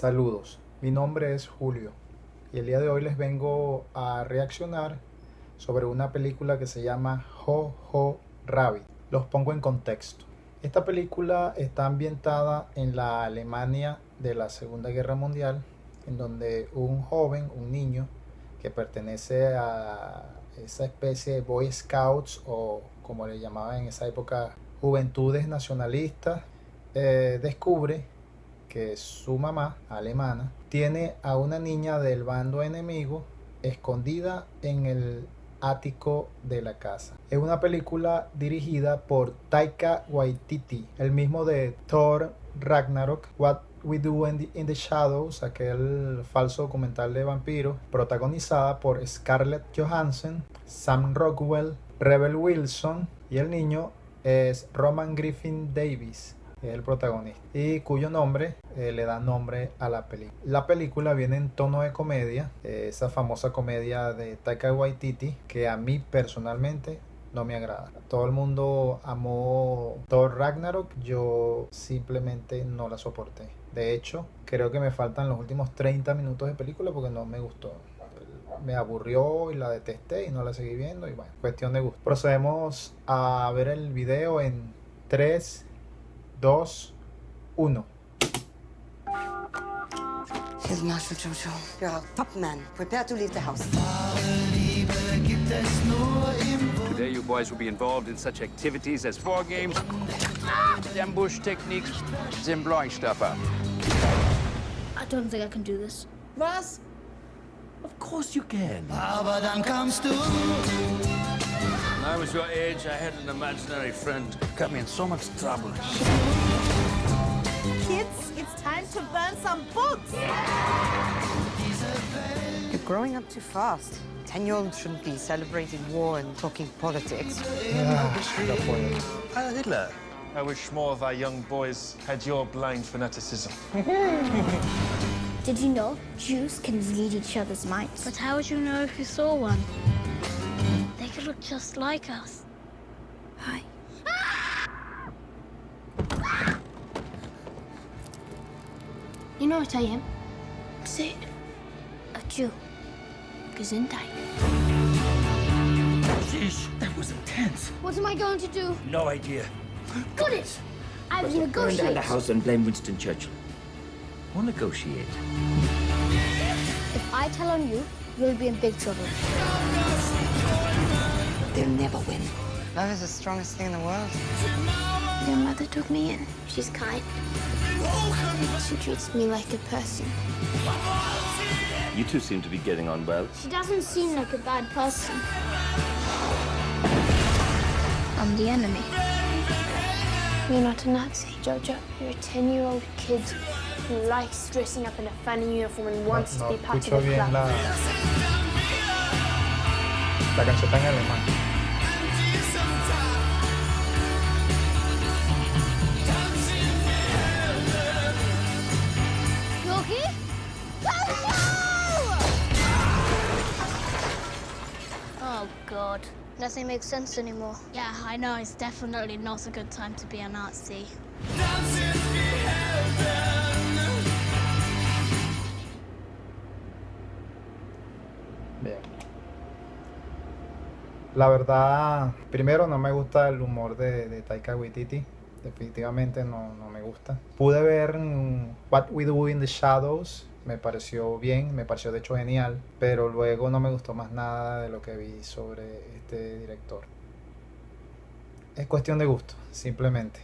Saludos, mi nombre es Julio y el día de hoy les vengo a reaccionar sobre una película que se llama Ho Ho Rabbit. Los pongo en contexto. Esta película está ambientada en la Alemania de la Segunda Guerra Mundial, en donde un joven, un niño, que pertenece a esa especie de Boy Scouts o como le llamaban en esa época Juventudes Nacionalistas, eh, descubre que su mamá, alemana, tiene a una niña del bando enemigo escondida en el ático de la casa. Es una película dirigida por Taika Waititi, el mismo de Thor Ragnarok, What We Do in the, Shadows, aquel falso documental de vampiros, protagonizada por Scarlett Johansson, Sam Rockwell, Rebel Wilson y el niño es Roman Griffin Davis es el protagonista, y cuyo nombre eh, le da nombre a la película. La película viene en tono de comedia, eh, esa famosa comedia de Taika Waititi, que a mí personalmente no me agrada. Todo el mundo amó Thor Ragnarok, yo simplemente no la soporté. De hecho, creo que me faltan los últimos 30 minutos de película porque no me gustó. Me aburrió y la detesté y no la seguí viendo y bueno, cuestión de gusto. Procedemos a ver el video en 3, 2, 1. Here's Marshal Jojo. You're a top man. Prepare to leave the house. Today you boys will be involved in such activities as war games, ambush techniques, and blowing stuff up. I don't think I can do this. Was? Of course you can. When I was your age, I had an imaginary friend. Got me in so much trouble. Kids, it's time to burn some books. You're growing up too fast. Ten-year-olds shouldn't be celebrating war and talking politics. Ah, Heil Hitler. I wish more of our young boys had your blind fanaticism. Did you know Jews can read each other's minds? But how would you know if you saw one? They look just like us. Hi. You know what I am? Say it. A Jew. Gesundheit. Sheesh, that was intense. What am I going to do? No idea. Got it! I will Burn down the house and blame Winston Churchill. Or negotiate. If I tell on you, you'll be in big trouble. They'll never win. Love is the strongest thing in the world. Your mother took me in. She's kind. She treats me like a person. You two seem to be getting on well. She doesn't seem like a bad person. I'm the enemy. You're not a Nazi, Jojo. You're a 10-year-old kid who likes dressing up in a funny uniform and wants no to be part of escucho the club. La, la canción está en alemán. Oh, God. Nothing makes sense anymore. Yeah, I know. It's definitely not a good time to be a Nazi. Bien. La verdad, primero no me gusta el humor de, Taika Waititi. Definitivamente no, no me gusta. Pude ver mm, What We Do in the Shadows. Me pareció bien, me pareció de hecho genial. Pero luego no me gustó más nada de lo que vi sobre este director. Es cuestión de gusto, simplemente.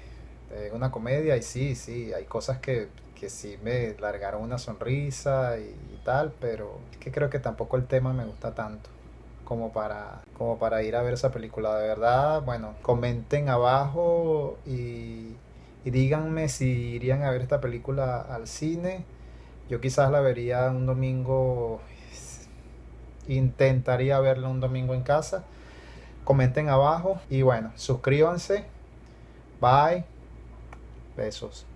Es una comedia y sí, sí, hay cosas que, que sí me largaron una sonrisa y, y tal, pero es que creo que tampoco el tema me gusta tanto como para, como para ir a ver esa película. De verdad, bueno, comenten abajo y, y díganme si irían a ver esta película al cine. Yo quizás la vería un domingo, intentaría verla un domingo en casa. Comenten abajo y bueno, suscríbanse. Bye. Besos.